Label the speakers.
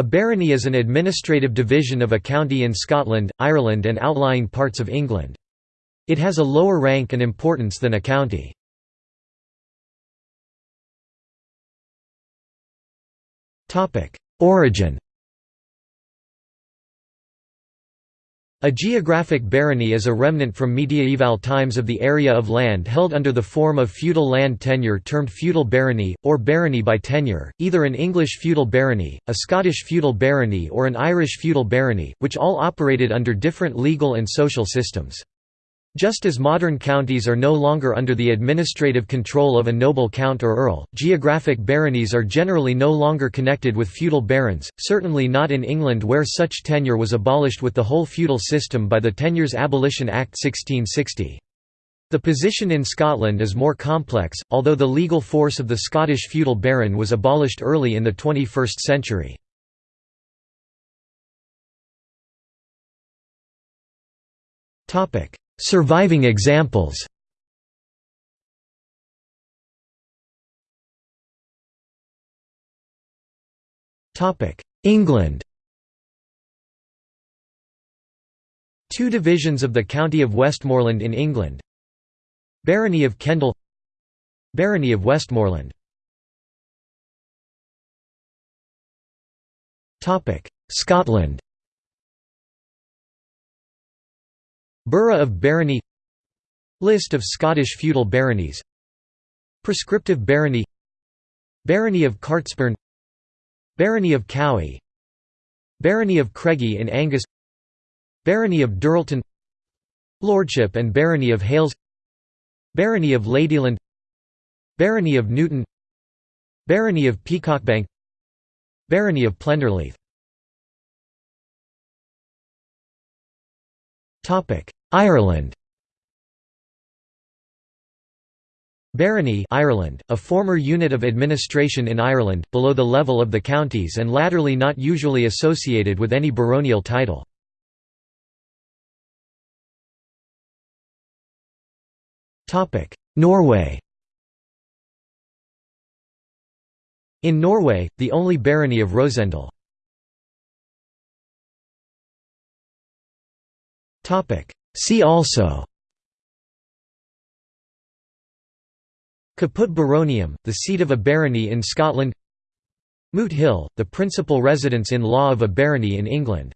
Speaker 1: A barony is an administrative division of a county in Scotland, Ireland and outlying parts of England. It has a lower rank and importance than a county. Origin A geographic barony is a remnant from mediaeval times of the area of land held under the form of feudal land tenure termed feudal barony, or barony by tenure, either an English feudal barony, a Scottish feudal barony or an Irish feudal barony, which all operated under different legal and social systems. Just as modern counties are no longer under the administrative control of a noble count or earl, geographic baronies are generally no longer connected with feudal barons, certainly not in England where such tenure was abolished with the whole feudal system by the Tenures Abolition Act 1660. The position in Scotland is more complex, although the legal force of the Scottish feudal baron was abolished early in the 21st century. Topic: Surviving examples. England. Two divisions of the County of Westmorland in England. Barony of Kendal. Barony of Westmorland. Scotland Burgh of Barony List of Scottish feudal baronies Prescriptive barony Barony of Cartsburn Barony of Cowie Barony of Craigie in Angus Barony of Dirleton Lordship and Barony of Hailes Barony of Ladyland Barony of Newton Barony of Peacockbank Barony of Plenderleith Ireland Barony Ireland, a former unit of administration in Ireland, below the level of the counties and latterly not usually associated with any baronial title. Norway In Norway, the only barony of Rosendal. See also. Caput Baronium, the seat of a barony in Scotland. Moot Hill, the principal residence in law of a barony in England